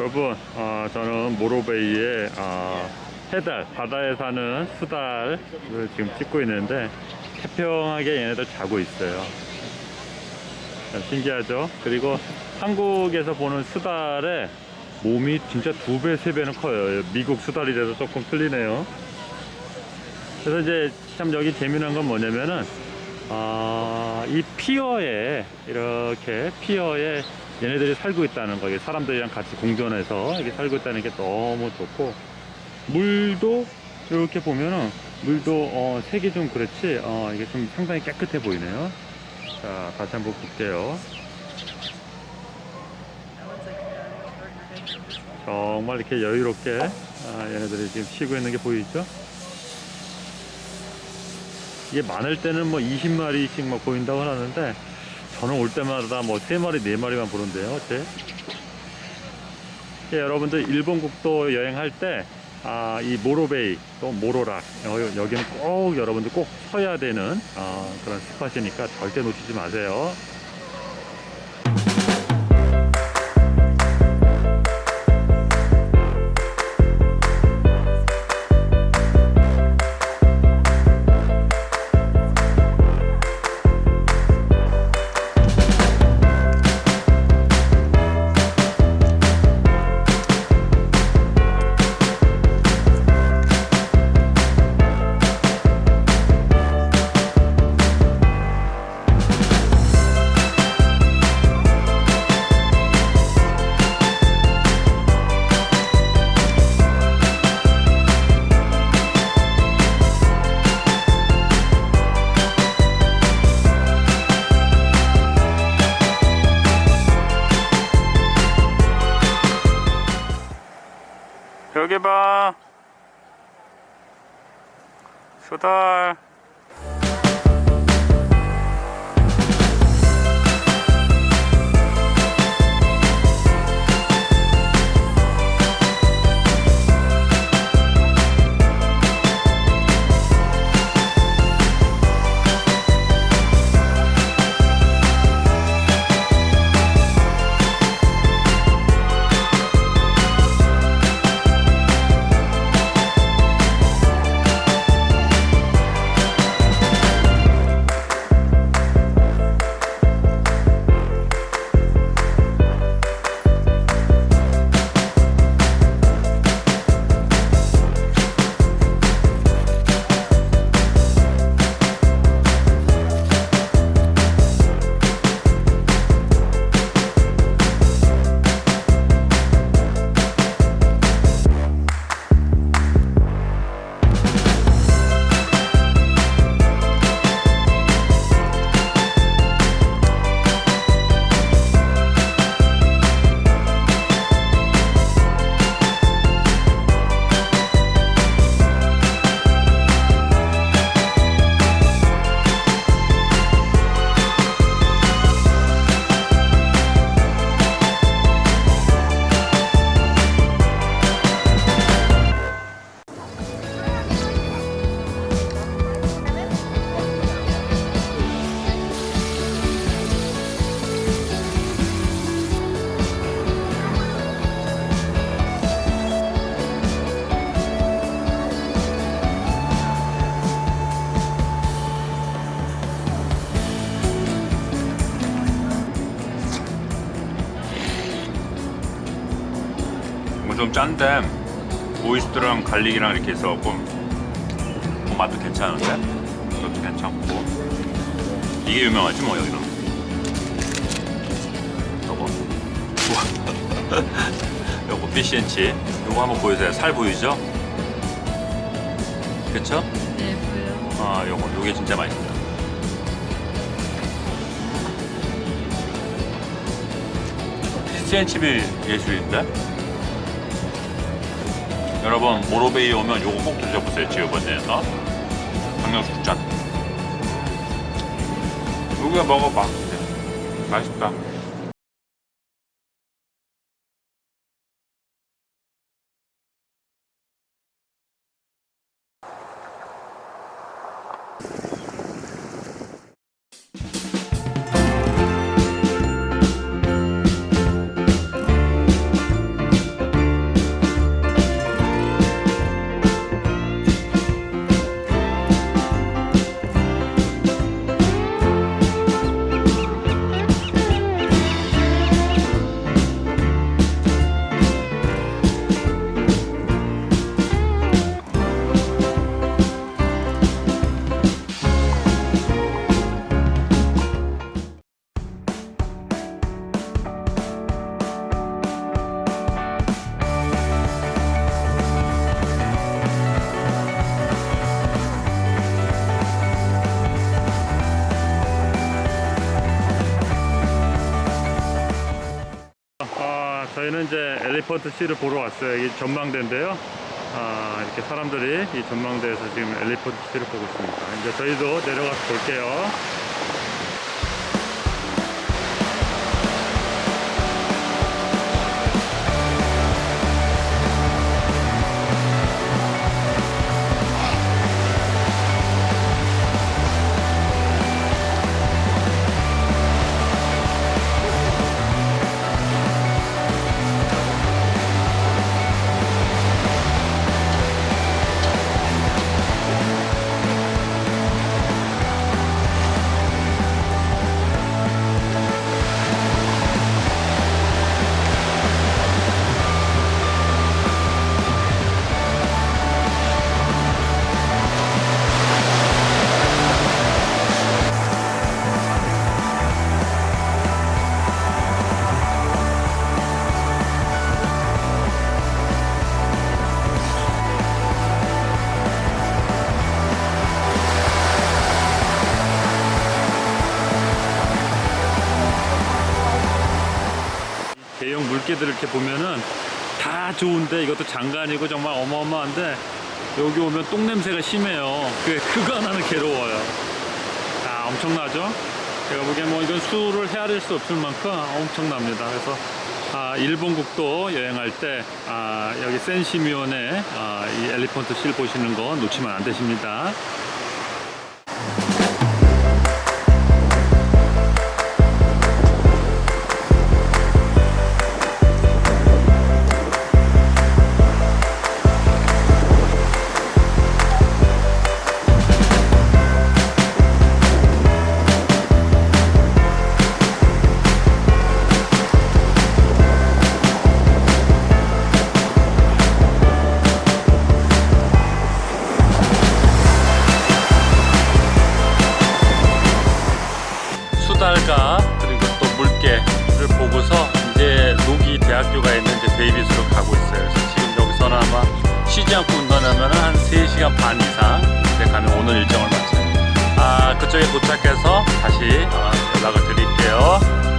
여러분 어, 저는 모로베이의 어, 해달 바다에 사는 수달을 지금 찍고 있는데 태평하게 얘네들 자고 있어요. 참 신기하죠? 그리고 한국에서 보는 수달의 몸이 진짜 두 배 세 배는 커요. 미국 수달이라도 조금 틀리네요. 그래서 이제 참 여기 재미난 건 뭐냐면은 아, 이 피어에 이렇게 피어에 얘네들이 살고 있다는 거 이게 사람들이랑 같이 공존해서 이렇게 살고 있다는 게 너무 좋고 물도 이렇게 보면은 물도 어, 색이 좀 그렇지 어, 이게 좀 상당히 깨끗해 보이네요. 자 다시 한번 볼게요. 정말 이렇게 여유롭게 아, 얘네들이 지금 쉬고 있는 게 보이죠? 이게 많을 때는 뭐 20마리씩 막 보인다고 하는데 저는 올 때마다 뭐 3마리 4마리만 보는데요 제 예, 여러분들 일본 국도 여행할 때 아, 이 모로베이 또 모로락 여, 여기는 꼭 여러분들 꼭 서야 되는 아, 그런 스팟이니까 절대 놓치지 마세요 수달 좀 짠데 오이스터랑 갈릭이랑 이렇게 해서 뭐, 뭐 맛도 괜찮은데 이것도 괜찮고 이게 유명하지 뭐 여기는 요거 요거 피시앤치 요거 한번 보여주세요 살 보이죠? 그쵸? 네, 보여요. 아 요거 요게 진짜 맛있다 피시앤칩이 예술인데? 여러분 모로베이 오면 요거 꼭 드셔보세요 지우번에서 강력숙잔 여기가 먹어봐. 맛있다 엘리펀트 C를 보러 왔어요. 이 전망대인데요. 아, 이렇게 사람들이 이 전망대에서 지금 엘리펀트 C를 보고 있습니다. 이제 저희도 내려가서 볼게요. 물개들 이렇게 보면은 다 좋은데 이것도 장관이고 정말 어마어마한데 여기 오면 똥 냄새가 심해요. 그 그거 하나는 괴로워요. 아 엄청나죠? 제가 보기엔 뭐 이건 수를 헤아릴 수 없을 만큼 엄청납니다. 그래서 아, 일본 국도 여행할 때 아, 여기 센시미온에 아, 이 엘리펀트 실 보시는 거 놓치면 안 되십니다. 수달가 그리고 또 물개를 보고서 이제 로기 대학교가 있는 이제 데이비스로 가고 있어요. 그래서 지금 여기서는 아마 쉬지 않고 운전하면 한 3시간 반 이상 이제 가면 오늘 일정을 마쳐요. 아, 그쪽에 도착해서 다시 어, 연락을 드릴게요.